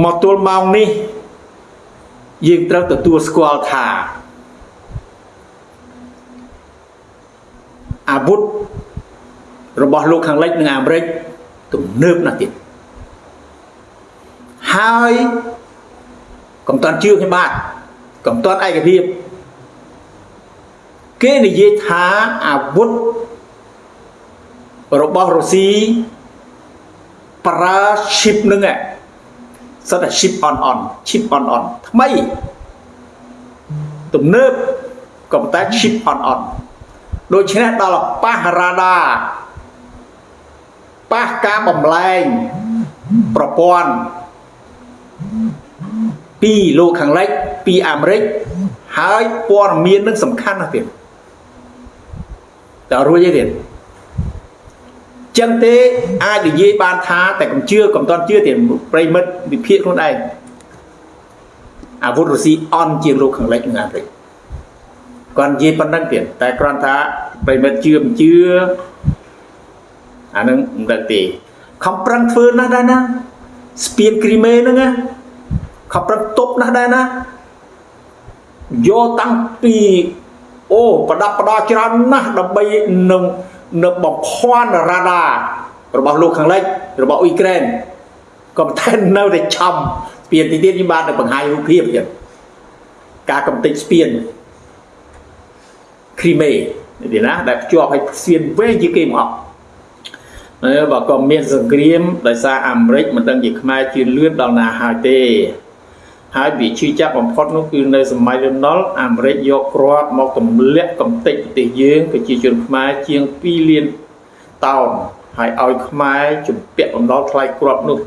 មកទល់ម៉ោងនេះយើងត្រូវទទួលស្គាល់ថាអាវុធរបស់លោកខាងលិចនិងអាមេរិកទំនើបណាស់ទៀតហើយកុំតាន់ជឿខ្ញុំបាទកុំតាន់ឯកភាពគេនិយាយថាអាវុធរបស់រុស្ស៊ីប្រើ chip នឹង សិតតែ chip on on chip on on ថ្មីទំនើបក៏ប៉ុន្តែ chip on on ដូច្នេះដល់ប៉ះរ៉ាដាប៉ះការបំលែងប្រព័ន្ធពីលោកខាងលិចពីអាមេរិកហើយព័ត៌មាននឹងសំខាន់ណាស់ទៀតតើរួចទេទៀត ចឹងទេអាចនិយាយបានថាតែកុំជឿកុំតន់ជឿទៀតប្រិមិត្តវិភាគខ្លួនឯងអាវុធរុស្ស៊ីអន់ជាងលោកខាងលិចនិងអាមេរិកគាត់និយាយប៉ុណ្្នឹងទៀតតែគ្រាន់ថាប្រិមិត្តជឿមិនជឿអានឹងមិនដឹងទេខំប្រឹងធ្វើណាស់ដែរណាស្ពានគ្រីមេហ្នឹងណាខំប្រឹងទប់ណាស់ដែរណាយកតាំងពីអូប្រដាប់ប្រដាច្រើនណាស់ដើម្បីនឹង នៅបំភាន់រ៉ាដារបស់លោកខាងលិចរបស់អ៊ុយក្រែនក៏តែនៅតែឆំស្ពានទីទៀតខ្ញុំបានទៅបង្ហាញរូបភាពទៀតការកំទេចស្ពានគ្រីមេនេះណាដែលភ្ជាប់ឲ្យស្ពានវែងជាងគេមកអឺបើក៏មានសង្គ្រាមដោយសារអាមេរិកមិនដឹងជាខ្មែរជឿនលឿនដល់ណាហើយទេ ហើយវាឈឺចាប់បំផុតនោះគឺនៅសម័យលន់ណុលអាមេរិកយកគ្រាប់មកទម្លាក់កំទេចប្រទេសយើងប្រជាជនខ្មែរជាង2លានតោនហើយឲ្យខ្មែរជំពាក់បំណុលថ្លៃគ្រាប់នោះ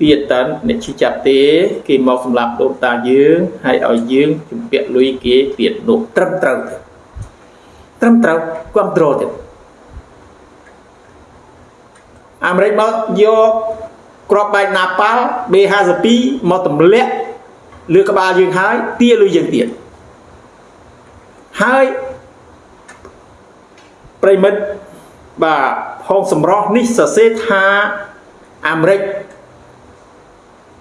ទៀតតើអ្នកឈឺចាប់ទេគេមកសម្លាប់ដូនតាយើងហើយឲ្យយើងជំពាក់លុយគេទៀតនោះត្រឹមត្រូវទេត្រឹមត្រូវគ្រប់គ្រងទៀតអាមេរិកមកយកគ្រាប់បែកណាប៉ាល់ B52 មកទម្លាក់ លើក្បាលយើងហើយទាលុយយើងទៀតហើយប្រិមិត្តបាទផងសម្រស់នេះសរសេរថាអាមេរិក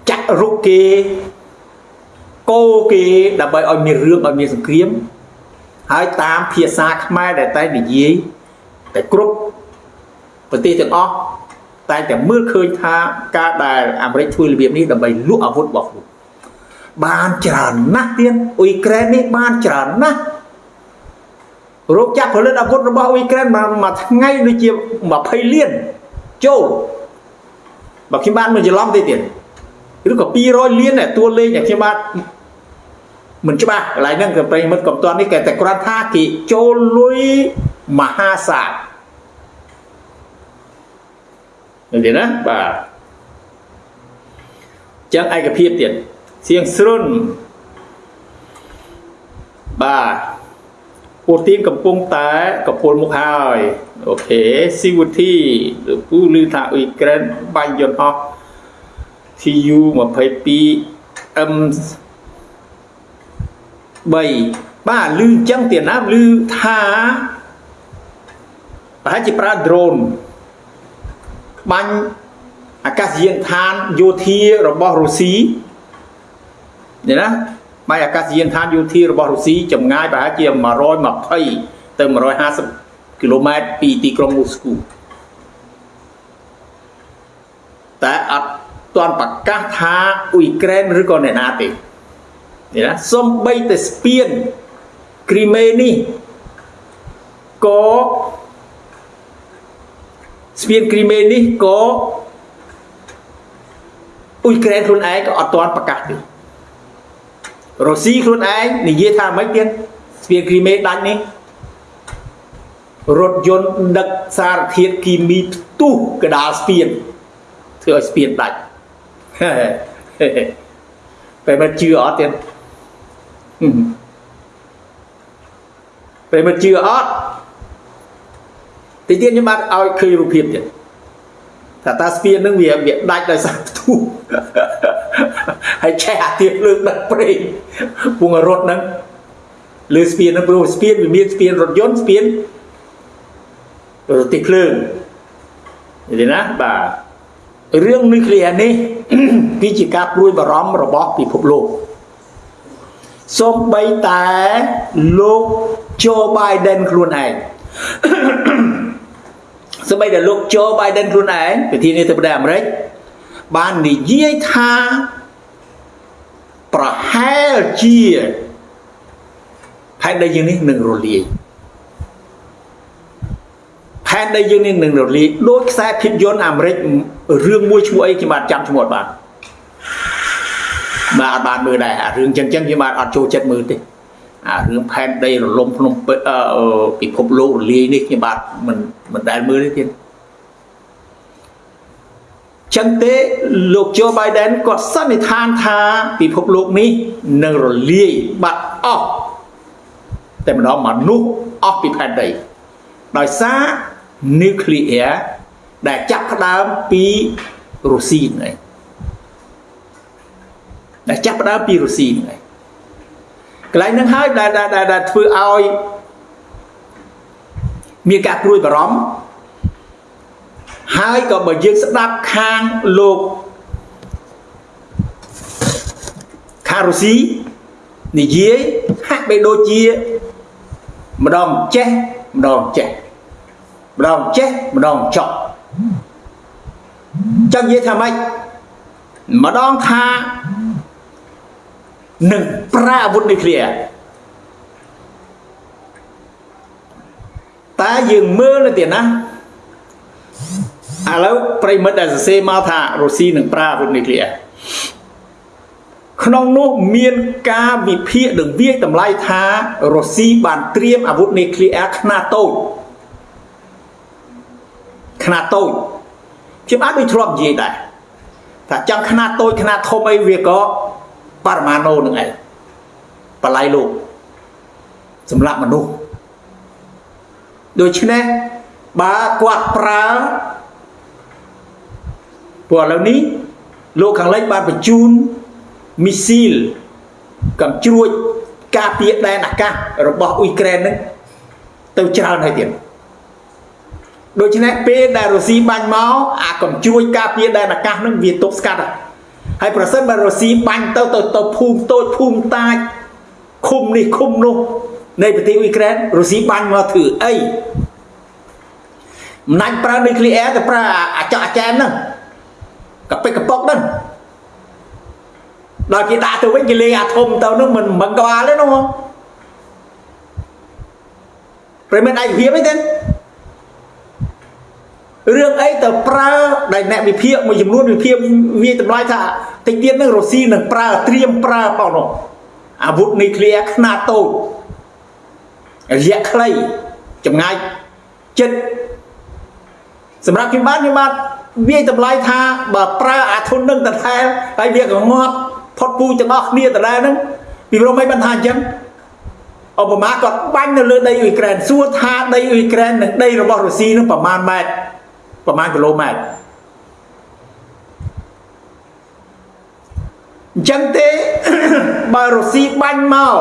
ចាក់រុកគេកោគេដើម្បីឲ្យមានរឿងឲ្យមានសង្គ្រាមហើយតាមភាសាខ្មែរដែលតែនិយាយតែគ្រប់ប្រទេសទាំងអស់តែតែមើលឃើញថាការដែលអាមេរិកធ្វើរបៀបនេះដើម្បីលក់អាវុធរបស់ខ្លួន បានច្រើនណាស់ទៀតអ៊ុយក្រែននេះបានច្រើនណាស់រោគចាក់ផលិតអាវុធរបស់អ៊ុយក្រែនមួយថ្ងៃដូចជា20លានចូលបើខ្ញុំបានមិនច្រឡំទេទៀតឬក៏200លានតួលេខដែលខ្ញុំបានមិនច្បាស់កន្លែងហ្នឹងក៏ប្រិមិត្តកំតាន់នេះគេតែគ្រាន់ថាគេចូលលុយមហាសាលឃើញទេណាបាទចឹងឯកភាពទៀត សៀងស្រុនបាទពូទីនកំពុងតែកពុលមុខហើយអូខេស៊ីវូធីពូឮថាអ៊ុយក្រែនបាញ់យន្តហោះ TU 22 M 3បាទឮអញ្ចឹងទៀតណាឮថាប្រហែលជាប្រើ drone បាញ់អាកាសយានដ្ឋានយោធារបស់រុស្ស៊ី នេះណាបាយអាកាសយានដ្ឋានយោធារបស់រុស្ស៊ីចម្ងាយប្រហែលជា120ទៅ150គីឡូម៉ែត្រពីទីក្រុងមូស្គូតែអត់ទាន់ប្រកាសថាអ៊ុយក្រែនឬក៏អ្នកណាទេនេះណាសំបីតែស្ពានគ្រីមេនេះក៏ស្ពានគ្រីមេនេះក៏អ៊ុយក្រែនខ្លួនឯងក៏អត់ទាន់ប្រកាសទេ រុស្ស៊ីខ្លួនឯងនិយាយថាម៉េចទៀតស្ពានគ្រីមេដាច់នេះរថយន្តដឹកសារធាតុគីមីផ្ទុះកដាលស្ពានធ្វើឲ្យស្ពានដាច់ពេលមិនជឿអត់ទៀតពេលមិនជឿអត់ទីទៀតខ្ញុំបាទឲ្យឃើញរូបភាពទៀតថាតាស្ពាននឹងវាវាដាច់ដោយសារផ្ទុះហើយឆេះអាទៀបលើកដឹកព្រេងពងរត់ហ្នឹងលើស្ពានហ្នឹងព្រោះស្ពានវាមានស្ពានរថយន្តស្ពានរទេះភ្លើងនិយាយណាបាទរឿងនុយក្លេអ៊ែរនេះគឺជាការព្រួយបារម្ភរបស់ពិភពលោកសូម្បីតែលោក Joe Biden ខ្លួនឯងសូម្បីតែលោក Joe Biden ខ្លួនឯងប្រធានាធិបតីអាមេរិក បាននិយាយថាប្រហែលជាផែនដីយើងនេះនឹងរលាយផែនដីយើងនេះនឹងរលាយដោយខ្សែភាពយន្តអាមេរិករឿងមួយឈ្មោះអីខ្ញុំបាទចាំឈ្មោះអត់បានបាទអត់បានមើលដែរអារឿងចឹងចឹងខ្ញុំបាទអត់ចូលចិត្តមើលទេអារឿងផែនដីរលំភ្នំពេញពិភពលោករលាយនេះខ្ញុំបាទមិនមិនដែលមើលទេទៀត ចឹងទេលោក Joe Biden គាត់សន្និដ្ឋានថាពិភពលោកនេះនឹងរលាយបាត់អស់តែម្ដងមនុស្សអស់ពីផែនដីដោយសារ nuclear ដែលចាប់ផ្ដើមពីរុស្ស៊ីហ្នឹងឯងដែលចាប់ផ្ដើមពីរុស្ស៊ីហ្នឹងឯងកន្លែងហ្នឹងហើយដែលដែលធ្វើឲ្យមានការព្រួយបារម្ភ ហើយក៏បើយើងស្ដាប់ខាងលោកខារុស៊ីនិយាយហាក់បីដូចជាម្ដងចេះម្ដងចេះម្ដងចេះម្ដងចប់ចឹងនិយាយថាម៉េចម្ដងថានឹងប្រើអាវុធនុយក្លេអ៊ែរតែយើងមើលទៅទៀតណា ឥឡូវប្រិមិត្តដែលសរសេរមកថារុស្ស៊ីនឹងប្រើអាវុធនុយក្លេអ៊ែរក្នុងនោះមានការវិភាគនិងវាយតម្លៃថារុស្ស៊ីបានត្រៀមអាវុធនុយក្លេអ៊ែរខ្នាតតូចខ្នាតតូចខ្ញុំអាចដូចធ្លាប់និយាយដែរថាចង់ខ្នាតតូចខ្នាតធំអីវាក៏បរមាណូនឹងឯងបល័យលោកសម្រាប់មនុស្សដូច្នេះបើគាត់ប្រើ ព្រោះឥឡូវនេះលោកខាងលិចបានបញ្ជូនមីស៊ីលកំជ្រួចការពារដែនអាកាសរបស់អ៊ុយក្រែននឹងទៅច្រើនហើយទៀតដូច្នេះពេលដែលរុស្ស៊ីបាញ់មកអាកំជ្រួចការពារដែនអាកាសនឹងវាទប់ស្កាត់ហើយប្រសិនបើរុស្ស៊ីបាញ់ទៅទៅទៅភូមិតូចភូមិតាចឃុំនេះឃុំនោះនៃប្រទេសអ៊ុយក្រែនរុស្ស៊ីបាញ់មកធ្វើអីមិនណាច់ប្រើនុយក្លេអ៊ែរទៅប្រើអាចកអាចារ្យហ្នឹង កពិកកប៉ុកហ្នឹងដល់គេដាក់ទៅវិញគេលេងអាធំទៅនោះមិនមិនក្បាលទេនោះប្រិមិត្តឯកភាពអីទេរឿងអីទៅប្រើដែលអ្នកវិភាគមួយចំនួនវិភាគវាតម្លៃថាតិចទៀតនឹងរុស្ស៊ីនឹងប្រើត្រៀមប្រើផងនោះអាវុធនុយក្លេអ៊ែរខ្នាតតូចរយៈខ្លីចម្ងាយចិត្តសម្រាប់ខ្ញុំបានខ្ញុំបាន វាយតម្លៃថាបើប្រើអាធុននឹងតតែហើយវាក៏ងាប់ផុតពូជទាំងអស់គ្នាតតែហ្នឹងពីព្រោះមិនបានថាអញ្ចឹងឧបមាគាត់បាញ់នៅលើដីអ៊ុយក្រែនសួរថាដីអ៊ុយក្រែននិងដីរបស់រុស្ស៊ីនឹងប្រមាណម៉ែត្រប្រមាណគីឡូម៉ែត្រអញ្ចឹងទេបើរុស្ស៊ីបាញ់មក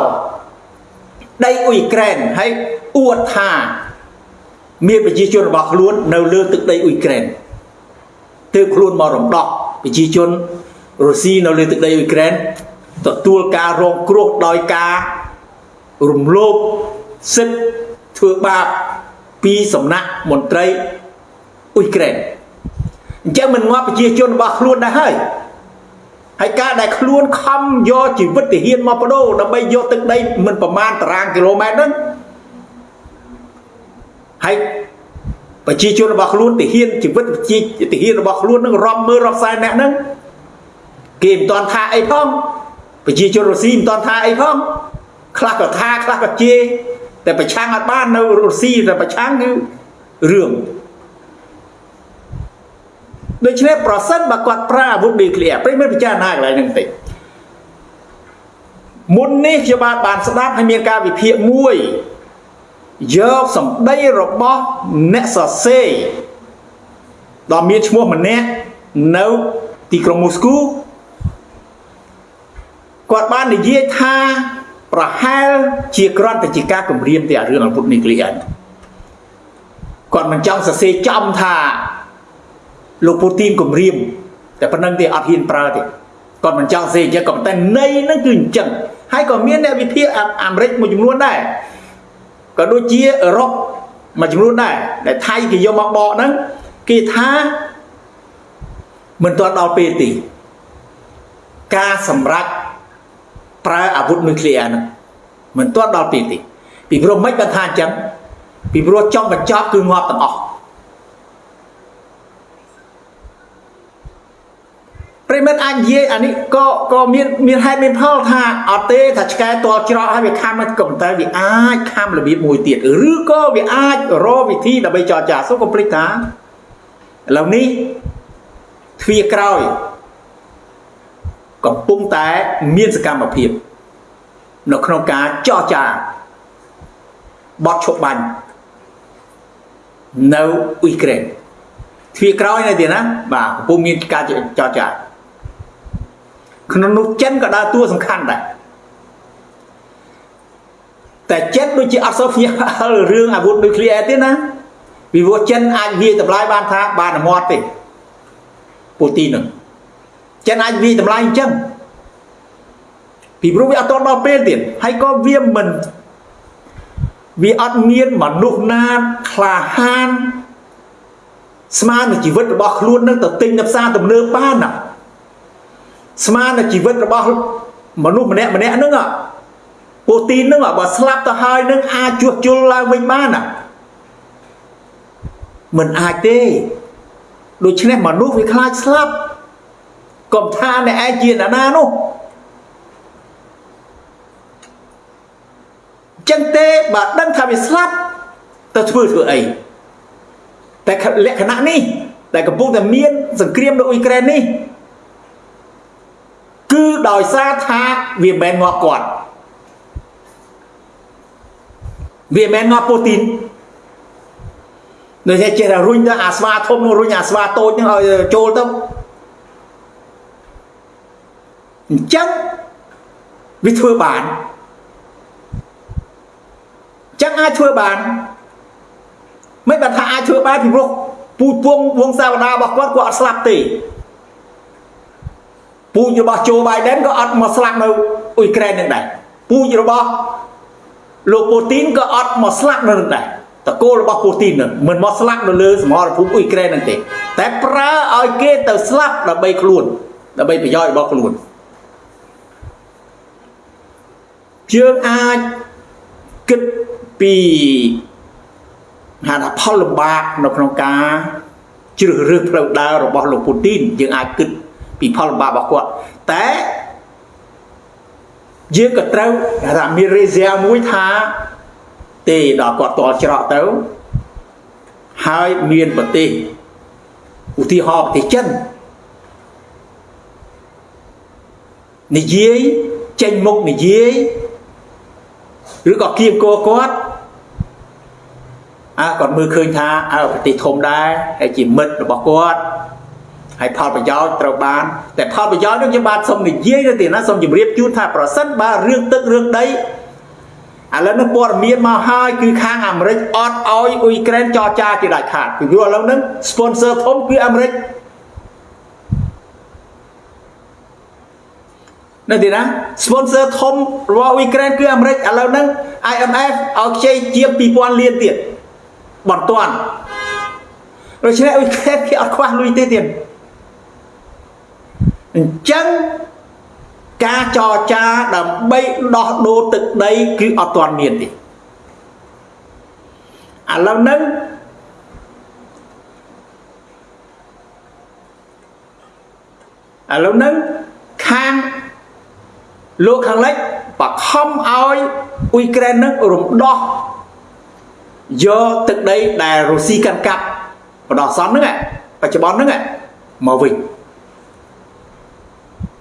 ដីអ៊ុយក្រែនហើយអួតថាមានប្រជាជនរបស់ខ្លួននៅលើទឹកដីអ៊ុយក្រែន ទើបខ្លួនមករំដោះប្រជាជនរុស្ស៊ីនៅលើទឹកដីអ៊ុយក្រែនទទួលការរងគ្រោះដោយការរំលោភសិទ្ធិធ្វើបាបពីសំណាក់មន្ត្រីអ៊ុយក្រែនអញ្ចឹងមិនងាប់ប្រជាជនរបស់ខ្លួនដែរហើយហើយការដែលខ្លួនខំយកជីវិតទាហានមកបដូរដើម្បីយកទឹកដីមិនប្រមាណតារាងគីឡូម៉ែត្រហ្នឹងហើយ ប្រជាជនរបស់ខ្លួនទាហានជីវិតជាទាហានរបស់ខ្លួននឹងរាប់មើលរាប់សែនអ្នកហ្នឹងគេមិនតាន់ថាអីផងប្រជាជនរុស្ស៊ីមិនតាន់ថាអីផងខ្លះក៏ថាខ្លះក៏ជេរតែប្រឆាំងអត់បាននៅរុស្ស៊ីតែប្រឆាំងគឺរឿងដូច្នេះប្រសិនបើគាត់ប្រើអាវុធនុយក្លេអ៊ែរព្រៃមិនពិចារណាកន្លែងហ្នឹងតិចមុននេះខ្ញុំបានបានស្ដាប់ហើយមានការវិភាគមួយ យកសម្ដីរបស់អ្នកសរសេរដ៏មានឈ្មោះម្នាក់នៅទីក្រុងមូស្គូគាត់បាននិយាយថាប្រហែលជាគ្រាន់តែជាការគម្រាមទៅអារឿងអាវុធនុយក្លេអ៊ែរគាត់មិនចង់សរសេរចំថាលោកពូទីនគម្រាមតែប៉ុណ្្នឹងទេអត់ហ៊ានប្រើទេគាត់មិនចង់សេអញ្ចឹងក៏ប៉ុន្តែន័យហ្នឹងគឺអញ្ចឹងហើយក៏មានអ្នកវិភាគអាមេរិកមួយចំនួនដែរ ក៏ដូចជាអឺរ៉ុបមួយចំនួនដែរដែលថៃគេយកមកបកហ្នឹងគេថាមិនទាន់ដល់ពេលទេការសម្រេចប្រើអាវុធនុយក្លេអ៊ែរហ្នឹងមិនទាន់ដល់ពេលទេពីព្រោះមិនបានថាអញ្ចឹងពីព្រោះចង់បញ្ចប់គឺងាប់ទាំងអស់ ប្រិមិត្តអាចនិយាយអានេះក៏ក៏មានមានហេតុមានផលថាអត់ទេថាឆ្កែតលច្រកហើយវាខំមិនក៏ប៉ុន្តែវាអាចខំរបៀបមួយទៀតឬក៏វាអាចរកវិធីដើម្បីចរចាសូមកុំភ្លេចថាឥឡូវនេះទ្វាក្រោយកំពុងតែមានសកម្មភាពនៅក្នុងការចរចាបត់ឈប់បាញ់នៅអ៊ុយក្រែនទ្វាក្រោយនៅទៀតណាបាទកំពុងមានការចរចា ក្នុងនោះចិនក៏ដើរតួសំខាន់ដែរតែចិនដូចជាអត់សូវភ្ញាក់ផ្អើលរឿងអាវុធនុយក្លេអ៊ែរទេណាពីព្រោះចិនអាចវាយតម្លៃបានថាបានអមត់ទេពូទីននឹងចិនអាចវាយតម្លៃអញ្ចឹងពីព្រោះវាអត់តដល់ពេលទៀតហើយក៏វាមិនវាអត់មានមនុស្សណាក្លាហានស្មើនឹងជីវិតរបស់ខ្លួននឹងទៅទិញនៅផ្សារទំនើបបានណា ស្មើនឹងជីវិតរបស់មនុស្សម្នាក់ម្នាក់ហ្នឹងពូទីនហ្នឹងបើស្លាប់ទៅហើយនឹងអាចជួសជុលឡើងវិញបានណាមិនអាចទេដូច្នេះមនុស្សវាខ្លាចស្លាប់កុំថាអ្នកឯងជាអ្នកណានោះចឹងទេបើដឹងថាវាស្លាប់ទៅធ្វើធ្វើអីតែលក្ខណៈនេះដែលកំពុងតែមានសង្គ្រាមនៅអ៊ុយក្រែននេះ គឺដោយសារថាវាមិនងាប់គាត់វាមិនងាប់ពូទីននៅតែចេះតែរុញទៅអាស្វាធំនោះរុញអាស្វាតូចនឹងឲ្យចូលទៅអញ្ចឹងវាធ្វើបានចឹងអាចធ្វើបានមិនបានថាអាចធ្វើបានពីព្រោះពូជពងវងសាវតារបស់គាត់គាត់អត់ស្លាប់ទេ ពូជរបស់โจ Biden ក៏អត់មកស្លាប់នៅអ៊ុយក្រែននឹងដែរពូជរបស់លោកពូទីនក៏អត់មកស្លាប់នៅនឹងដែរតកូលរបស់ពូទីននឹងមិនមកស្លាប់នៅលើសមរភូមិអ៊ុយក្រែននឹងទេ តែប្រើឲ្យគេទៅស្លាប់ដើម្បីខ្លួនដើម្បីប្រយោជន៍របស់ខ្លួនយើងអាចគិតពីហៅថាផលលំបាកនៅក្នុងការជ្រើសរើសផ្លូវដើររបស់លោកពូទីនយើងអាចគិត ពីផលលំបាករបស់គាត់តែយើងក៏ត្រូវថាមានរេសៀមួយថាទេដល់គាត់តល់ច្រកទៅហើយមានប្រទេសឧទាហរណ៍ប្រទេសចិននិយាយចេញមុខនិយាយឬក៏គៀងគោគាត់អើគាត់មើលឃើញថាអើប្រទេសធំដែរហើយជាមិត្តរបស់គាត់ ហើយផលប្រយោជន៍ត្រូវបានតែផលប្រយោជន៍នោះខ្ញុំបាទសូមនិយាយទៅទៀតណាសូមជម្រាបជូនថាប្រសិនបើរឿងទឹករឿងដីឥឡូវនេះព័ត៌មានមកហើយគឺខាងអាមេរិកអត់ឲ្យអ៊ុយក្រែនចរចាជាដាច់ខាតពីព្រោះឥឡូវហ្នឹង sponsor ធំគឺអាមេរិកនៅទីណា sponsor ធំរបស់អ៊ុយក្រែនគឺអាមេរិកឥឡូវហ្នឹង IMF ឲ្យខ្ចីជាង2000លានទៀតបន្ទាន់ដូច្នេះអ៊ុយក្រែនគេអត់ខ្វះលុយទេទៀត អញ្ចឹងការចរចាដើម្បីដោះដូរទឹកដីគឺអត់ទាន់មានទេឥឡូវហ្នឹងឥឡូវហ្នឹងខាងលោកខាងលិចបខំឲ្យអ៊ុយក្រែននឹងរំដោះយកទឹកដីដែលរុស្ស៊ីកាន់កាប់បដោះសន្នហ្នឹងបច្ចុប្បន្នហ្នឹងមកវិញ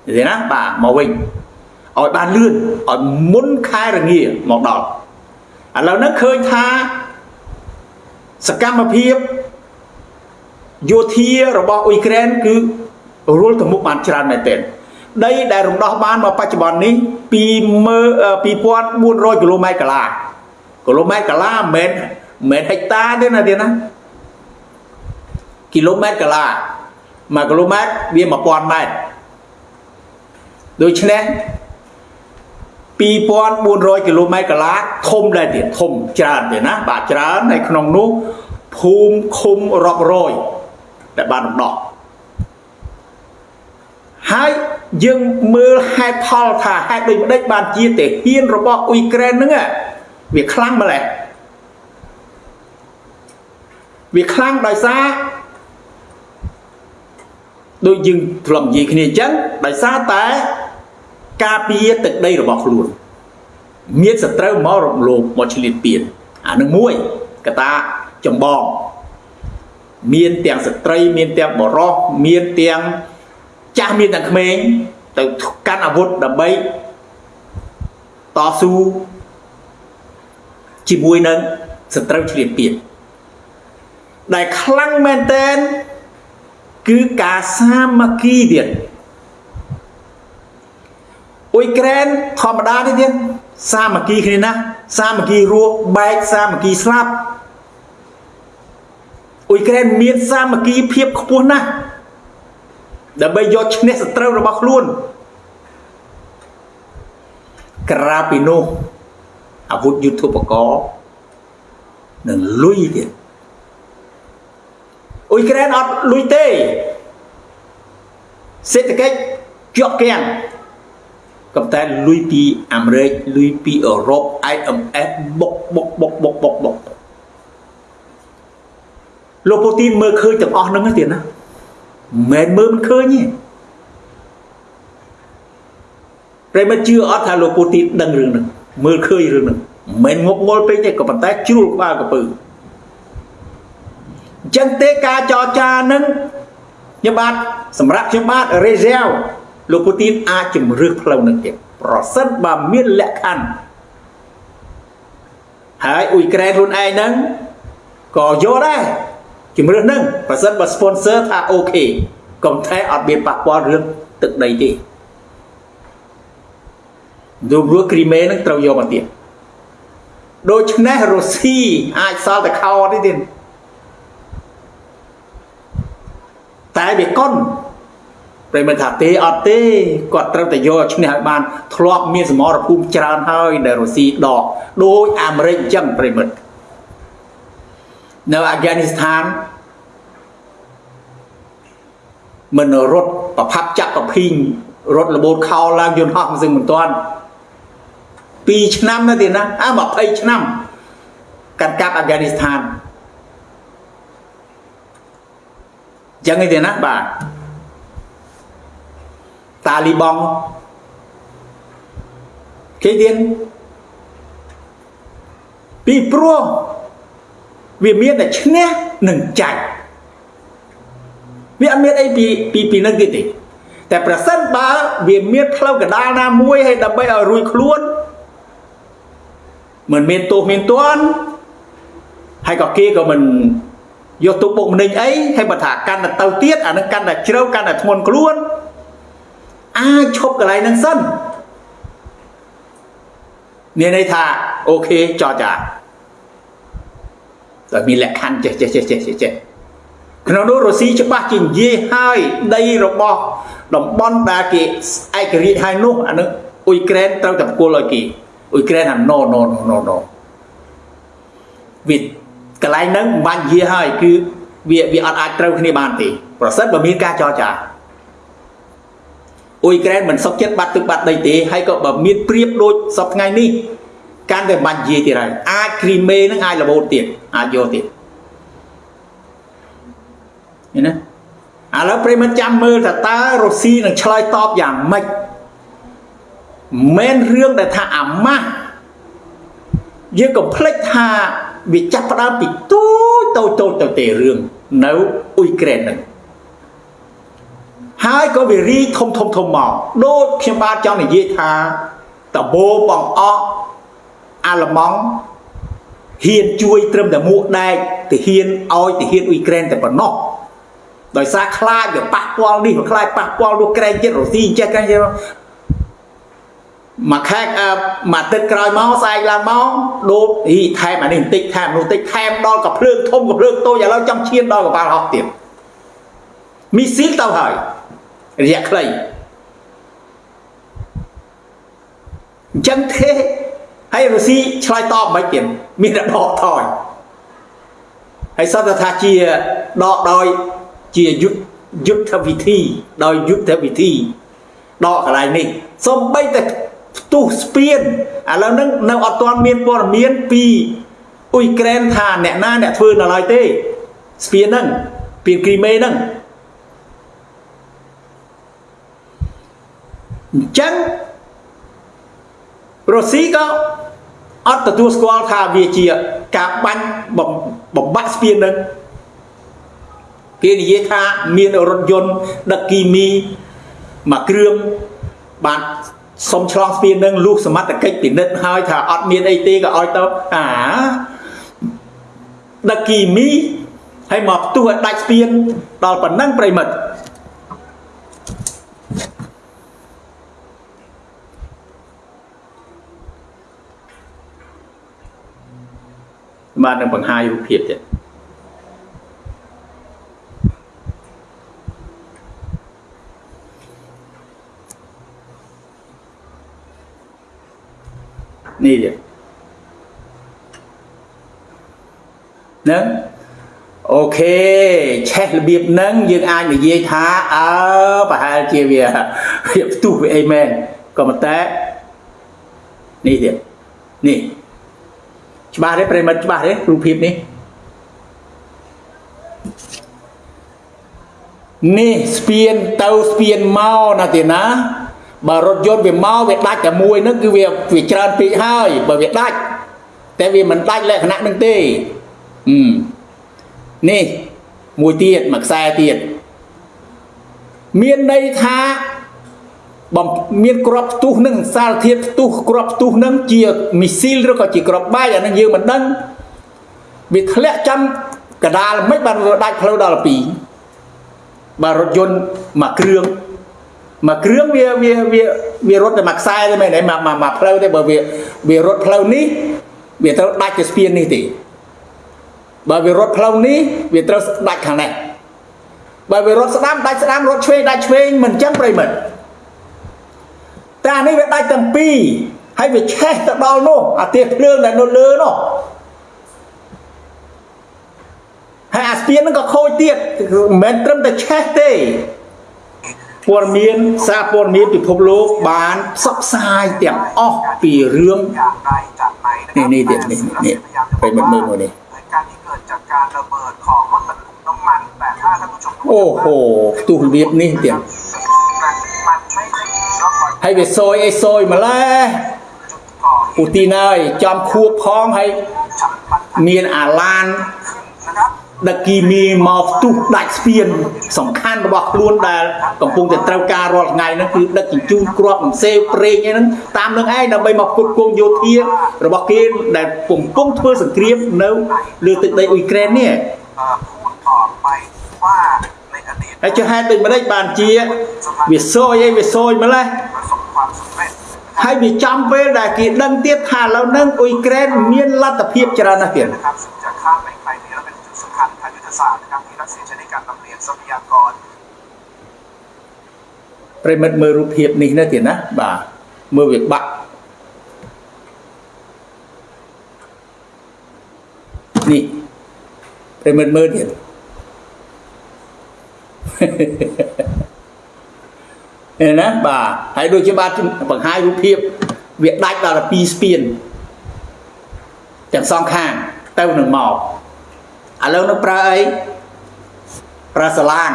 និយាយណាបាទមកវិញឲ្យបានលឿនឲ្យមុនខែរងាមកដល់ឥឡូវហ្នឹងឃើញថាសកម្មភាពយោធារបស់អ៊ុយក្រែនគឺរួលទៅមុខបានច្រើនមែនទែនដីដែលរំដោះបានមកបច្ចុប្បន្ននេះពី2400គីឡូម៉ែត្រកាឡាគីឡូម៉ែត្រកាឡាមិនមែនមិនមែនហិកតាទេណាទៀតណាគីឡូម៉ែត្រកាឡា1គីឡូម៉ែត្រវា1000ម៉ែត្រ ដូច្នេះ2400គីឡូម៉ែត្រកន្លះធំដែរទៀតធំច្រើនទៀតណាបាទច្រើននៅក្នុងនោះភូមិឃុំរាប់រយដែលបានដំណោះហើយយើងមើលហេតុផលថាហេតុដូចម្ដេចបានជាទាហានរបស់អ៊ុយក្រែនហ្នឹងវាខ្លាំងម្ល៉េះវាខ្លាំងដោយសារដូចយើងធ្លាប់និយាយគ្នាអញ្ចឹងដោយសារតែ ការពារទឹកដីរបស់ខ្លួន មានសត្រូវមករំលោភមកឆ្លៀតពៀនអានឹងមួយកតាចម្បងមានទាំងស្ត្រីមានទាំងបរោះមានទាំងចាស់មានទាំងក្មេងទៅកាន់អាវុធដើម្បីតស៊ូជាមួយនឹងសត្រូវឆ្លៀតពៀនដែលខ្លាំងមែនតែនគឺការសាមគ្គីទៀត អ៊ុយក្រែនធម្មតាទេទៀតសាមគ្គីគ្នាណាសាមគ្គីរស់បែកសាមគ្គីស្លាប់អ៊ុយក្រែនមានសាមគ្គីភាពខ្ពស់ណាស់ដើម្បីយកឈ្នះសត្រូវរបស់ខ្លួនក្រៅពីនោះអាវុធយុទ្ធោបករណ៍និងលុយទៀតអ៊ុយក្រែនអត់លុយទេសេដ្ឋកិច្ចជាប់គាំង ក៏តែលុយពីអាមេរិកលុយពីអឺរ៉ុប IMF បុកបុកបុកបុកបុកបុកលោកពូទីនមើលឃើញទាំងអស់ហ្នឹងទៀតណាមិនមែនមើលមិនឃើញទេប្រិមិត្តជឿអត់ថាលោកពូទីនដឹងរឿងហ្នឹងមើលឃើញរឿងហ្នឹងមិនមែនងប់ងល់ពេកទេក៏ប៉ុន្តែជ្រួលក្បាលកពើអញ្ចឹងទេការចរចានឹងខ្ញុំបាទសម្រាប់ខ្ញុំបាទរេសែល លោកពូទីនអាចជំរឿសផ្លូវនឹងទៀតប្រសិនបើមានលក្ខខណ្ឌហើយអ៊ុយក្រែនខ្លួនឯងហ្នឹងក៏យកដែរជំរឿសហ្នឹងប្រសិនបើ sponsor ថាអូខេកុំតែអត់មានប៉ះពាល់រឿងទឹកដីទេដូចរួគ្រីមេនឹងត្រូវយកមកទៀតដូច្នេះរុស្ស៊ីអាចសល់តែខោទេទៀតតែវាកុន ប្រិមថាទេអត់ទេគាត់ត្រូវតែយកឈ្នះឲ្យបានធ្លាប់មានសមរភូមិច្រើនហើយដែលរុស្ស៊ីដកដោយអាមេរិកអញ្ចឹងប្រិមិត្តនៅអាហ្គានីស្ថានមិនរត់ប្រផាប់ចាក់ប្រភីងរត់លបូតខោឡើងយន្តហោះមិនសឹងមិនទាន់2ឆ្នាំនៅទៀតណាអើ20ឆ្នាំកាត់កាប់អាហ្គានីស្ថានចឹងឯទៀតណាបាទ តាលីបង់គេទៀតពីព្រោះវាមានតែឈ្នះនិងចាញ់វាអត់មានអីពីពីពីនឹងទៀតទេតែប្រសិនបើវាមានផ្លូវកដាលណាមួយឲ្យដើម្បីឲ្យរួចខ្លួនមិនមានទោសមានទណ្ឌហើយក៏គេក៏មិនយកទុកបុកម្នេញអីហើយបើថាកាន់តែទៅទៀតអានឹងកាន់តែជ្រៅកាន់តែធ្ងន់ខ្លួន អាចឈប់កន្លែងហ្នឹងសិនមានន័យថាអូខេចោះចាតែមានលក្ខខណ្ឌចេះចេះចេះចេះចេះក្នុងនោះរុស្ស៊ីច្បាស់ជានិយាយហើយដីរបស់តំបន់ដែលគេឯករាជ្យហើយនោះអានឹងអ៊ុយក្រែនត្រូវតែផ្គល់ឲ្យគេអ៊ុយក្រែនថា no no no no no វាកន្លែងហ្នឹងមិនបាច់និយាយហើយគឺវាវាអត់អាចត្រូវគ្នាបានទេប្រសិនបើមានការចរចា អ៊ុយក្រែនមិនសុខចិត្តបាត់ទឹកបាត់ដីទេហើយក៏បើមានព្រៀបដូចសពថ្ងៃនេះកាន់តែបាច់និយាយទៀតហើយអាចគ្រីមេនឹងអាចរបូតទៀតអាចយកទៀតឃើញណាឥឡូវប្រិមិត្តចាំមើលថាតើរុស្ស៊ីនឹងឆ្លើយតបយ៉ាងម៉េចមិនរឿងដែលថាអាម៉ាស់យើងកុំភ្លេចថាវាចាប់ផ្ដើមពីទូចតូចតូចទៅទេរឿងនៅអ៊ុយក្រែនហ្នឹង ហើយក៏វារីធំធំធំមកដូចខ្ញុំបាទចង់និយាយថាតបោបងអកអាឡម៉ង់ហ៊ានជួយត្រឹមតែមួកដែកទៅហ៊ានឲ្យទៅហ៊ានអ៊ុយក្រែនតែប៉ុណ្ណោះដោយសារខ្លាចវាប៉ះពាល់នេះវាខ្លាចប៉ះពាល់នោះក្រែងចិត្តរុស្ស៊ីចេះក្រែងចិត្តមួយខែមួយទឹកក្រោយមកស្អែកឡើងមកដូតអីថែមអានេះបន្តិចថែមនោះបន្តិចថែមដល់កភ្លើងធំកភ្លើងតូចឥឡូវចង់ឈានដល់កប៉ាល់ហោះទៀតមីស៊ីលទៅហើយ រយៈខ្លីអញ្ចឹងទេហើយរុស្ស៊ីឆ្លើយតបមិនទៀតមានតែដកថយហើយសត្វថាជាដកដោយជាយុទ្ធយុទ្ធវិធីដោយយុទ្ធវិធីដកកន្លែងនេះសំបីតែផ្ទុះស្ពានឥឡូវហ្នឹងនៅអត់ទាន់មានព័ត៌មានពីអ៊ុយក្រែនថាអ្នកណាអ្នកធ្វើនៅឡើយទេស្ពានហ្នឹងស្ពានគ្រីមេហ្នឹង អញ្ចឹងរុស្ស៊ីក៏អត់ទទួលស្គាល់ថាវាជាការបាញ់បំបាក់ស្ពាននឹងគេនិយាយថាមានរថយន្តដឹកគីមីមួយគ្រឿងបានសុំឆ្លងស្ពាននឹងលុះសមត្ថកិច្ចពិនិត្យហើយថាអត់មានអីទេក៏ឲ្យទៅអាដឹកគីមីហើយមកផ្ទុះឲ្យដាច់ស្ពានដល់ប៉ុណ្ណឹងប្រិមិត្ត បាទនឹងបង្ហាញរូបភាពទៀតនេះទៀតហ្នឹងអូខេឆេះរបៀបហ្នឹងយើងអាចនិយាយថាអើប្រហែលជាវាវាផ្ទុះវាអីមែនក៏ប៉ុន្តែនេះទៀតនេះ ច្បាស់ទេប្រិមិត្តច្បាស់ទេរូបភាពនេះនេះស្ពានទៅស្ពានមកណាទេណាបើរថយន្តវាមកវាដាច់តែមួយហ្នឹងគឺវាវាច្រើនពេកហើយបើវាដាច់តែវាមិនដាច់លក្ខណៈហ្នឹងទេអឺនេះមួយទៀតមួយខ្សែទៀតមានន័យថា បំមានក្របផ្ទុះនឹងសារធាតុផ្ទុះក្របផ្ទុះនឹងជាមីស៊ីលឬក៏ជាក្របបែកអានឹងយើងមិនដឹងវាធ្លាក់ចំកដាលមិនបានដាច់ផ្លូវដល់2បាទរថយន្តមួយគ្រឿងមួយគ្រឿងវាវាវាវារត់តែមួយខ្សែទេមែនទេមកមកផ្លូវទេបើវាវារត់ផ្លូវនេះវាត្រូវដាច់ទៅស្ពាននេះទេបើវារត់ផ្លូវនេះវាត្រូវដាច់ខាងនេះបើវារត់ស្ដាំដាច់ស្ដាំរត់ឆ្វេងដាច់ឆ្វេងមិនចឹងប្រិមិត្ត តែអានេះវាដាច់ទាំងពីរហើយវាឆេះទៅដល់នោះអាទៀភ្លើងដែលនៅលើនោះហើយអាស្ពានហ្នឹងក៏ខូចទៀតមិនមែនត្រឹមតែឆេះទេព័ត៌មានសារព័ត៌មានពិភពលោកបានផ្សព្វផ្សាយទាំងអស់ពីរឿងនេះនេះទៀតនេះនេះไปមើលមើលមួយនេះការនេះเกิดจากการระเบิดของรถบรรทุกน้ำมันแต่ถ้าท่านผู้ชมអូហូផ្ទុះរបៀបនេះទៀត ហើយវាសយអីសយម្លេះពូទីនហើយចំខួបផងហើយមានអាឡានដឹកគីមីមកផ្ទុះដាច់ស្ពាន សំខាន់របស់ខ្លួនដែលកំពុងតែត្រូវការរាល់ថ្ងៃហ្នឹងគឺដឹកជញ្ជូនគ្រាប់ផ្សេងប្រេងអីហ្នឹងតាមនឹងឯងដើម្បីមកផ្គត់ផ្គង់យោធា របស់គេដែលកំពុងធ្វើសង្គ្រាមនៅលើទឹកដីអ៊ុយក្រែននេះហើយចុះហេតុដូចម្ដេចបានជាវាសយអីវាសយម្លេះ ហើយវាចំពេលដែលគេដឹងទៀតថាឥឡូវហ្នឹងអ៊ុយក្រែនមានលទ្ធភាពច្រើនណាស់ទៀតសាស្ត្រកម្មវិធីរដ្ឋសេចនៃការតំរៀនសុខយាករប្រិមិត្តមើលរូបភាពនេះណាទៀតណាបាទមើលវាបាក់នេះប្រិមិត្តមើលទៀតអេ ណាបាទហើយដូចជាបាទបង្ហាញរូបភាពវាដាច់ដល់12ស្ពានទាំងសងខាងទៅនឹងមកឥឡូវនឹងប្រើអីប្រើសាឡាង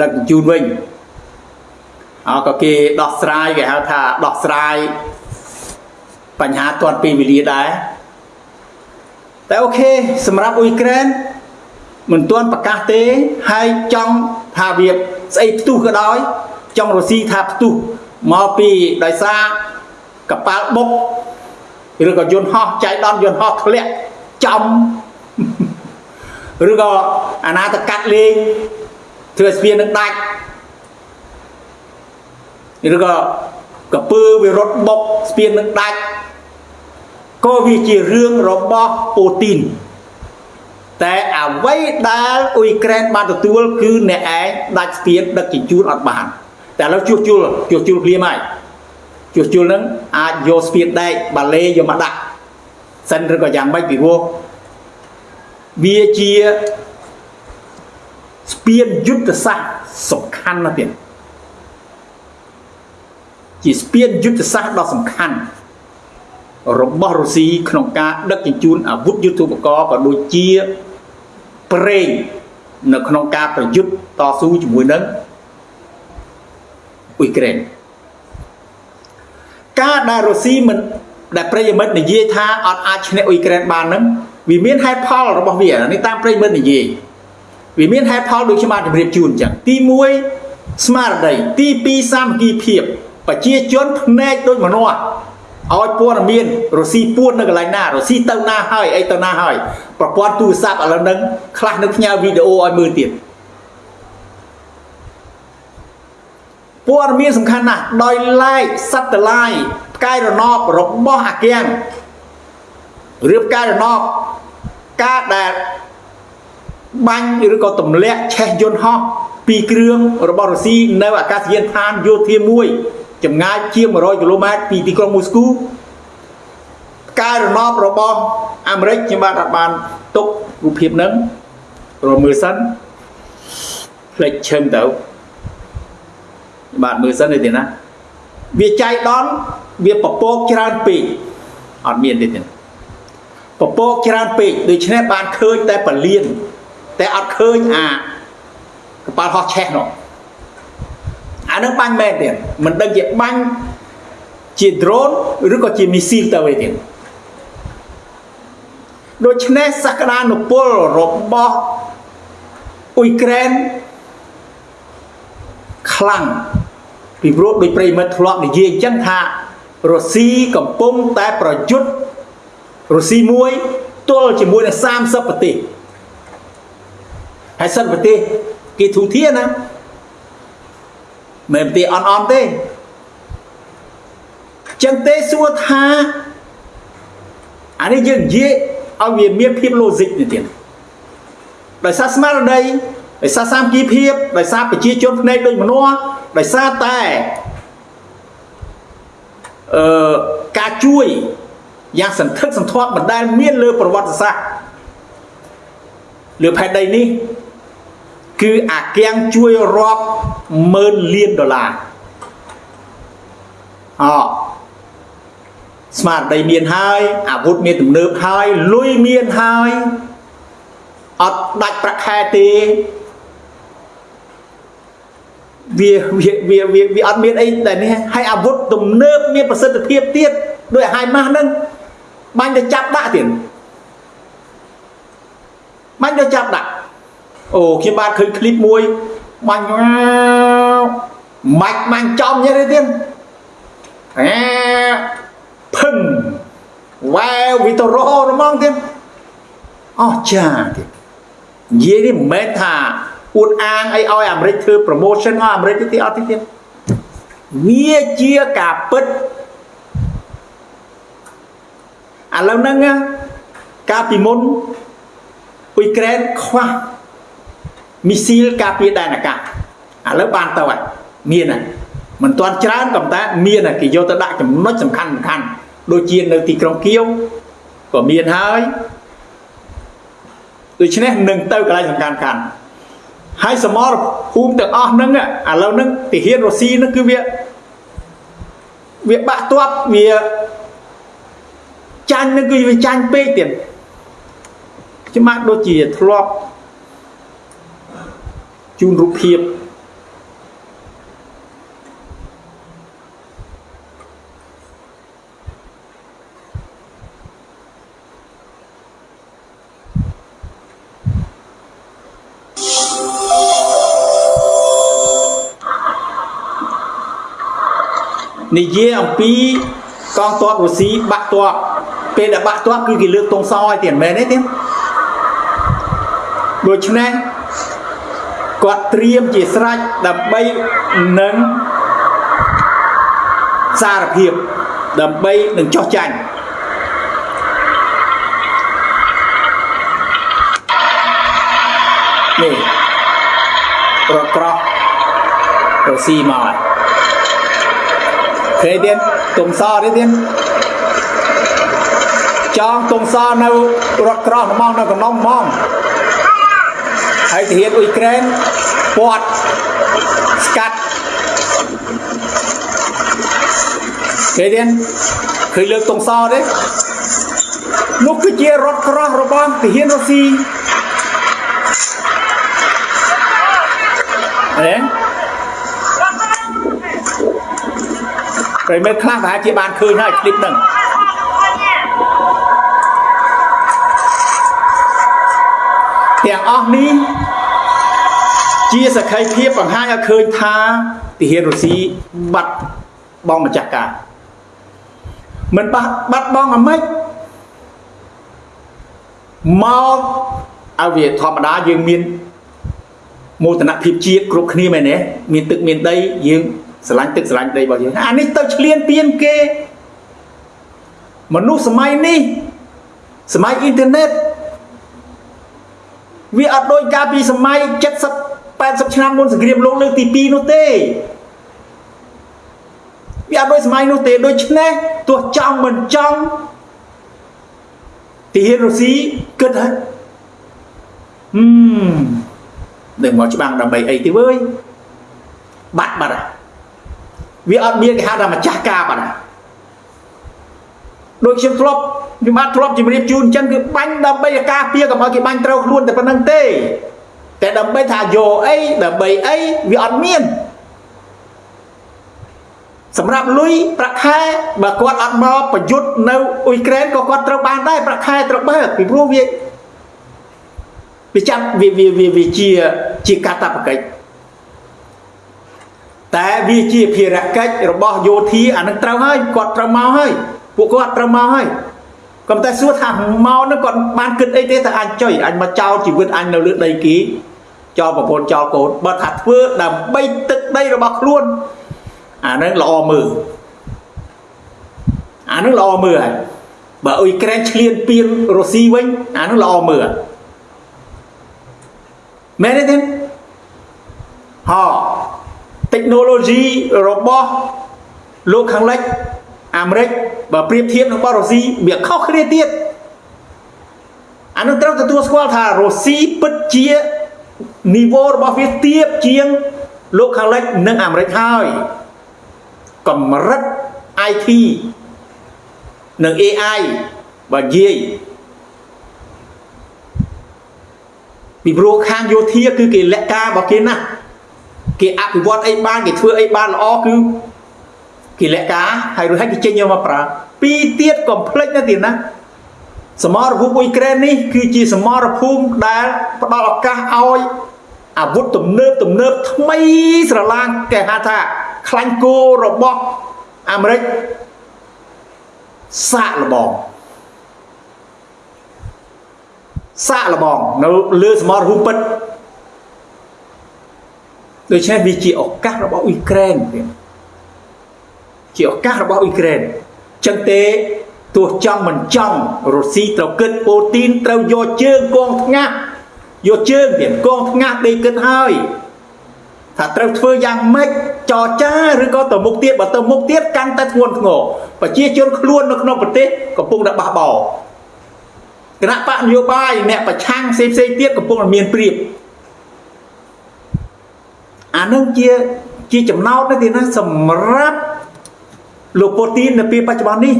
ដឹកជញ្ជូនវិញអក៏គេដោះស្រាយគេហៅថាដោះស្រាយបញ្ហាទាន់ពេលវេលាដែរតែអូខេសម្រាប់អ៊ុយក្រែនមិនទាន់ប្រកាសទេហើយចង់ថាវាស្អីផ្ទុះក៏ដោយ ចង់រុស្ស៊ីថាផ្ទុះមកពីដោយសារកប៉ាល់បុកឬក៏យន្តហោះចៃដន្យយន្តហោះធ្លាក់ចំឬក៏អាណាទៅកាត់លេងធ្វើស្ពាននឹងដាច់ឬក៏កពើវារត់បុកស្ពាននឹងដាច់ក៏វាជារឿងរបស់ពូទីនតែអ្វីដែលអ៊ុយក្រែនបានទទួលគឺអ្នកឯងដាច់ស្ពានដឹកជញ្ជូនអត់បាន តែឥឡូវជួសជុលជួសជុលភ្លាមហើយជួសជុលនឹងអាចយកស្ពានដែកបាឡេយកមកដាក់សិនឬក៏យ៉ាងម៉េចពីព្រោះវាជាស្ពានយុទ្ធសាស្ត្រសំខាន់ណាស់ទៀតជាស្ពានយុទ្ធសាស្ត្រដ៏សំខាន់របស់រុស្ស៊ីក្នុងការដឹកជញ្ជូនអាវុធយុទ្ធោពករណ៍ក៏ដូចជាប្រេងនៅក្នុងការប្រយុទ្ធតស៊ូជាមួយនឹង អ៊ុយក្រែនការដែលរុស្ស៊ីមិនដែលប្រិយមិត្តនិយាយថាអត់អាចឈ្នះអ៊ុយក្រែនបានហ្នឹងវាមានហេតុផលរបស់វានេះតាមប្រិយមិត្តនិយាយវាមានហេតុផលដូចខ្ញុំបានជម្រាបជូនអញ្ចឹងទី1ស្មារតីទី2សាមគ្គីភាពប្រជាជនភ្នែកដូចមនុស្សឲ្យព័ត៌មានរុស្ស៊ីពួននៅកន្លែងណារុស្ស៊ីទៅណាហើយអីទៅណាហើយប្រព័ន្ធទូរស័ព្ទឥឡូវហ្នឹងខ្លះនឹងផ្ញើវីដេអូឲ្យមើលទៀត ព័ត៌មានសំខាន់ណាស់ដោយឡែកសត្វតឡាយផ្កាយរណបរបស់អាគាំងឬផ្កាយរណបការដែលបាញ់ឬក៏ទម្លាក់ឆេះយន្តហោះពីរគ្រឿងរបស់រុស្ស៊ីនៅអាកាសយានដ្ឋានយោធាមួយចម្ងាយជាង100គីឡូម៉ែត្រពីទីក្រុងមូស្គូការរណបរបស់អាមេរិកខ្ញុំបាទអត់បានទុករូបភាពហ្នឹងរមើលសិនផ្លេចឈឹងទៅ បាទមើលសិនទេណាវាចៃដន្យវាពពកច្រើនពេកអត់មានទេទេពពកច្រើនពេកដូច្នេះបានឃើញតែពលានតែអត់ឃើញអាកប៉ាល់ហោះឆេះនោះអានឹងបាញ់មែនទៀតមិនដឹងជាបាញ់ជា drone ឬក៏ជា missile ទៅវិញទៀតដូច្នេះសក្តានុពលរបស់អ៊ុយក្រែនខ្លាំង ពីព្រោះដោយប្រិមិត្តធ្លាប់និយាយអញ្ចឹងថារុស្ស៊ីកំពុងតែប្រយុទ្ធរុស្ស៊ីមួយទល់ជាមួយនឹង30ប្រទេសហើយសិនប្រទេសគេធូធាណាមិនប្រទេសអន់អន់ទេចឹងទេសួរថាអានេះយើងនិយាយឲ្យវាមានភាព logic នេះទៀតដោយសារស្មារតីដោយសារសាមគ្គីភាពដោយសារប្រជាជនភ្នែកដូចមនុស្ស ដោយសារតែអឺការជួយយ៉ាងសន្ធឹកសន្ធាប់មិនដែលមានលើប្រវត្តិសាស្ត្រលើផែនដីនេះ គឺអាគាំងជួយរាប់ម៉ឺនលានដុល្លារអស្មារតីមានហើយអាវុធមានទំនើបហើយលុយមានហើយអត់ដាច់ប្រាក់ខែទេ វាវាវាវាអត់មានអីដែលនេះហើយអាវុធទំនើបមានប្រសិទ្ធភាពទៀតដោយហៃម៉ាស់ហ្នឹងបាញ់ទៅចាប់ដាក់ទៀតបាញ់ទៅចាប់ដាក់អូខ្ញុំបាទឃើញឃ្លីបមួយបាញ់ម៉ាច់បាញ់ចំយ៉ាងនេះទៀតអាភឹងវ៉ែវិតរោរហ្មងទៀតអស់ចាទៀតនិយាយនេះមិនមែនថា អួតអាងអីឲ្យអាមេរិកធ្វើ promotion ឲ្យអាមេរិកទេអត់ទេទៀតវាជាការពិតឥឡូវហ្នឹងកាលពីមុនអ៊ុយក្រែនខ្វះមីស៊ីលការពារដែនអាកាសឥឡូវបានទៅហើយមានហើយមិនទាន់ច្រើនក៏តែមានគេយកទៅដាក់ចំណុចសំខាន់សំខាន់ដូចជានៅទីក្រុងគៀវក៏មានហើយដូច្នេះនឹងទៅកន្លែងសំខាន់ខាន់ ហើយសមរភូមិទាំងអស់ហ្នឹងឥឡូវហ្នឹងទាហានរុស្ស៊ីហ្នឹងគឺវាវាបាក់ទាត់វាចាញ់ហ្នឹងគឺវាចាញ់ពេកទៀតច្បាស់ដូចជាធ្លាប់ជូនរូបភាព និយាយអំពីកងទ័ពរុស្ស៊ីបាក់ទ័ពពេលដែលបាក់ទ័ពគឺគេលើកទងសឲ្យទៀតមែនទេទៀតដូច្នេះគាត់ត្រៀមជាស្រេចដើម្បីនឹងសារភាពដើម្បីនឹងចោះចាញ់នេះរត់ក្រោះរុស្ស៊ីមកហើយ ឃើញទៀតទុំសទៀតទៀតចងទុំសនៅរត់ក្រោះហ្មងនៅកណ្ដុំហ្មងហើយទាហានអ៊ុយក្រែនពាត់ស្កាត់ឃើញទេឃើញលើកតុងសទេនោះគឺជារថក្រោះរបស់ទាហានរុស្ស៊ីអេ ព្រៃមិត្តខ្លះប្រហែលជាបានឃើញហើយឃ្លីបហ្នឹងទាំងអស់នេះជាសក្ខីភាពបង្ហាញឲ្យឃើញថាទាហានរុស្ស៊ីបាត់បងម្ចាស់ការមិនបាត់បាត់បងអាមេរិកមកឲ្យវាធម្មតាយើងមានមោទនភាពជាតិគ្រប់គ្នាមែនទេមានទឹកមានដីយើង ស្រឡាញ់ទឹកស្រឡាញ់ដីរបស់យើងអានេះទៅឆ្លៀនពៀនគេមនុស្សសម័យនេះសម័យអ៊ីនធឺណិតវាអត់ដូចកាលពីសម័យ70 80ឆ្នាំមុនសង្គ្រាមលោកលើកទី2នោះទេវាអត់ដូចសម័យនោះទេដូច្នេះទោះចង់មិនចង់ទីហ៊ានរុស្ស៊ីគិតហើយហឹមនឹងមកច្បាំងដើម្បីអីទេវើយបាត់បាត់ វាអត់មានគេហៅថាម្ចាស់ការបាត់ដូចខ្ញុំធ្លាប់ខ្ញុំបានធ្លាប់ជម្រាបជូនអញ្ចឹងគឺបាញ់ដើម្បីការពារកុំឲ្យគេបាញ់ត្រូវខ្លួនតែប៉ុណ្្នឹងទេតែដើម្បីថាយកអីដើម្បីអីវាអត់មានសម្រាប់លុយប្រាក់ខែបើគាត់អត់មកប្រយុទ្ធនៅអ៊ុយក្រែនក៏គាត់ត្រូវបានដែរប្រាក់ខែត្រូវបើកពីព្រោះវាវាចាំវាវាវាវាជាជាកាតព្វកិច្ច តែវាជាភារកិច្ចរបស់យោធាអានឹងត្រូវហើយគាត់ត្រូវមកហើយពួកគាត់ត្រូវមកហើយកុំតែសួរថាមកនឹងគាត់បានគិតអីទេតែអញចុយអញមកចោលជីវិតអញនៅលើដីគីចោលប្រពន្ធចោលកូនបើថាធ្វើដើម្បីទឹកដីរបស់ខ្លួនអានឹងល្អមើលអានឹងល្អមើលហើយបើអ៊ុយក្រែនឈ្លានពានរុស្ស៊ីវិញអានឹងល្អមើលមែនទេហោ technology របស់លោកខាងលិចអាមេរិកបើប្រៀបធៀបនឹងរបស់រុស្ស៊ីវាខុសគ្នាទៀតអានោះត្រូវទទួលស្គាល់ថារុស្ស៊ីពិតជានីវ៉ូរបស់វាទាបជាងលោកខាងលិចនិងអាមេរិកហើយកម្រិត IT និង AI បើនិយាយពីព្រោះខាងយោធាគឺគេលក្ខការរបស់គេណាស់ គេអភិវឌ្ឍអីបានគេធ្វើអីបានល្អគឺគេលក្ខការហើយរួចហើយគេចេញយកមកប្រើពីរទៀតកុំភ្លេចណាទៀតណាសមរភូមិអ៊ុយក្រែននេះគឺជាសមរភូមិដែលផ្ដល់ឱកាសឲ្យអាវុធទំនើបទំនើបថ្មីស្រឡាងគេហៅថាខ្លាញ់គោរបស់អាមេរិកសាកលបងសាកលបងនៅលើសមរភូមិពិត ដូច្នេះវាជាឱកាសរបស់អ៊ុយក្រែនទៀតជាឱកាសរបស់អ៊ុយក្រែនចឹងទេទោះចង់មិនចង់រុស្ស៊ីត្រូវគិតពូទីនត្រូវយកជើងកងថ្ងាសយកជើងទៀតកងថ្ងាសដេកគិតហើយថាត្រូវធ្វើយ៉ាងម៉េចចរចាឬក៏ទៅមុខទៀតបើទៅមុខទៀតកាន់តែធ្ងន់ធ្ងរប្រជាជនខ្លួននៅក្នុងប្រទេសកំពុងតែបះបោគណៈបកនយោបាយអ្នកប្រឆាំងផ្សេងផ្សេងទៀតកំពុងតែមានព្រៀប អានឹងជាជាចំណោទនេះទីណាសម្រាប់លោកពូទីននៅពេលបច្ចុប្បន្ននេះ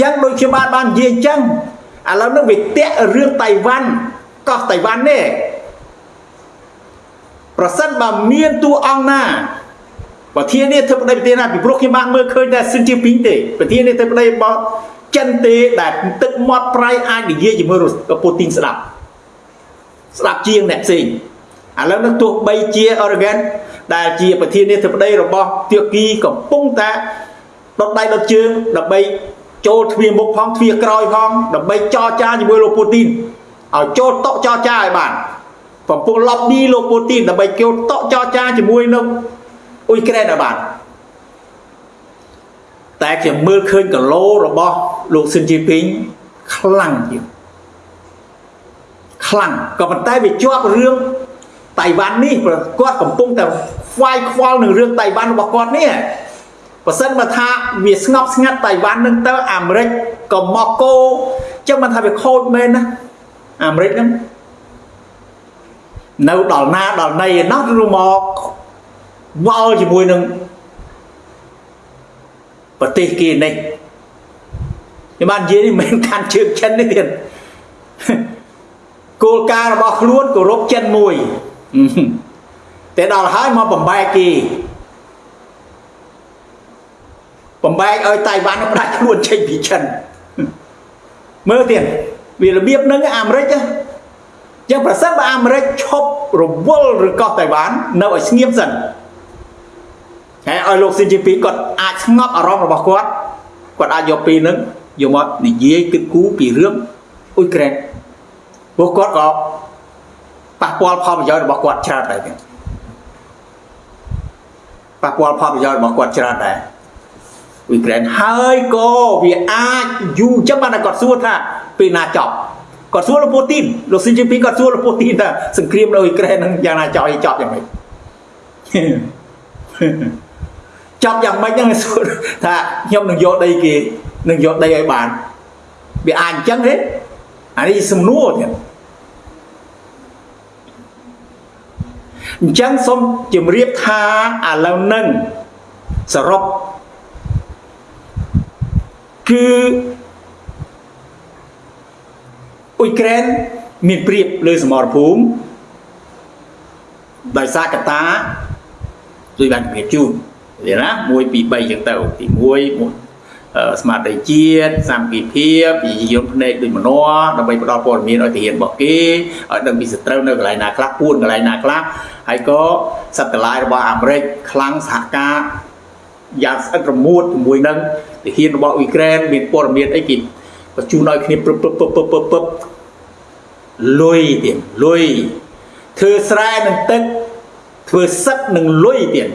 យ៉ាងដូចខ្ញុំបានបាននិយាយអញ្ចឹងឥឡូវនេះវាតាក់រឿងតៃវ៉ាន់កោះតៃវ៉ាន់នេះប្រសិនបើមានតួអង្គណាប្រធានាធិបតីប្រទេសណាពីព្រោះខ្ញុំបានមើលឃើញតែស៊ីនជាពីងទេប្រធានាធិបតីរបស់ចិនទេដែលទឹកមាត់ប្រៃអាចនិយាយជាមួយពូទីនស្ដាប់ស្ដាប់ជាងអ្នកផ្សេង ឥឡូវនេះទោះបីជា Oregon ដែលជាប្រធានាធិបតីរបស់ទាគីកំពុងតែដុតដៃដុតជើងដើម្បីចូលទ្វារមុខផងទ្វារក្រោយផងដើម្បីចរចាជាមួយលោកពូទីនឲ្យចូលតុចរចាឲ្យបានកំពុង lobby លោកពូទីនដើម្បីចូលតុចរចាជាមួយនឹងអ៊ុយក្រែនឲ្យបានតែខ្ញុំមើលឃើញគីឡូរបស់លោកស៊ិនជីពីងខ្លាំងជាងខ្លាំងក៏ប៉ុន្តែវាជាប់រឿង តៃវ៉ាន់នេះគាត់កំពុងតែខ្វាយខ្វល់នឹងរឿងតៃវ៉ាន់របស់គាត់នេះបើសិនបើថាវាស្ងប់ស្ងាត់តៃវ៉ាន់នឹងទៅអាមេរិកក៏មកគោចឹងមិនថាវាខូចមែនណាអាមេរិកហ្នឹងនៅដល់ណាដល់ណីឯណោះឬមកវល់ជាមួយនឹងប្រទេសគេនេះខ្ញុំបាននិយាយនេះមិនកាន់ជើងចិននេះទៀតគោលការណ៍របស់ខ្លួនគោរពចិនមួយ តែដល់ហើយមកបំបែកគេបំបែកឲ្យតៃវ៉ាន់ផ្ដាច់ខ្លួនចេញពីចិនមើលទៀតវារបៀបហ្នឹងអាមេរិកចឹងប្រសិនបើអាមេរិកឈប់រវល់ឬកោះតៃវ៉ាន់នៅឲ្យស្ងៀមសិនហើយឲ្យលោកស៊ីជីពីគាត់អាចស្ងប់អារម្មណ៍របស់គាត់គាត់អាចយកពីនឹងយកមកនិយាយគិតគូរពីរឿងអ៊ុយក្រែនព្រោះគាត់ក៏ ប៉ះពាល់ផលប្រយោជន៍របស់គាត់ច្រើនដែរទៀតប៉ះពាល់ផលប្រយោជន៍របស់គាត់ច្រើនដែរអ៊ុយក្រែនហើយក៏វាអាចយូរចឹងបានតែគាត់សួរថាពេលណាចប់គាត់សួរលោកពូទីនលោកស៊ីជីពីគាត់សួរលោកពូទីនថាសង្គ្រាមនៅអ៊ុយក្រែននឹងយ៉ាងណាចប់ចប់យ៉ាងម៉េចចប់យ៉ាងម៉េចហ្នឹងសួរថាខ្ញុំនឹងយកដីគេនឹងយកដីឲ្យបានវាអាចអញ្ចឹងទេអានេះសំណួរទៀត អញ្ចឹងសូមជម្រាបថាឥឡូវនឹងសរុបគឺអ៊ុយក្រែនមានព្រៀបលើសមរភូមិដោយសារកតាដូចបានជំរាបជូនវាណា1 2 3ចឹងទៅទី1 ស្មារតីជាតិសាមគ្គីភាពវិជ្ជាយន្តភ្នែកដូចមនោដើម្បីផ្ដល់ព័ត៌មានឲ្យទាហានរបស់គេឲ្យដឹងពីសត្រូវនៅកន្លែងណាខ្លះពួនកន្លែងណាខ្លះហើយក៏សត្វតឡាយរបស់អាមេរិកខ្លាំងសហការយ៉ាងស្អិតរមួតជាមួយនឹងទាហានរបស់អ៊ុយក្រែនមានព័ត៌មានអីគេបញ្ជូនឲ្យគ្នាព្រឹបព្រឹបព្រឹបព្រឹបព្រឹបព្រឹបលុយទៀតលុយធ្វើស្រែនឹងទឹកធ្វើសឹកនឹងលុយទៀត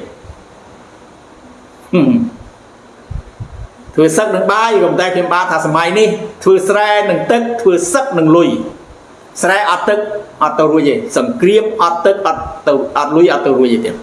ហឹម ធ្វើសឹកនឹងបាយក៏តែខ្ញុំបាទថាសម័យនេះធ្វើស្រែនឹងទឹកធ្វើសឹកនឹងលុយស្រែអត់ទឹកអត់ទៅរួចទេសង្គ្រាមអត់ទឹកអត់ទៅអត់លុយអត់ទៅរួចទេទៀត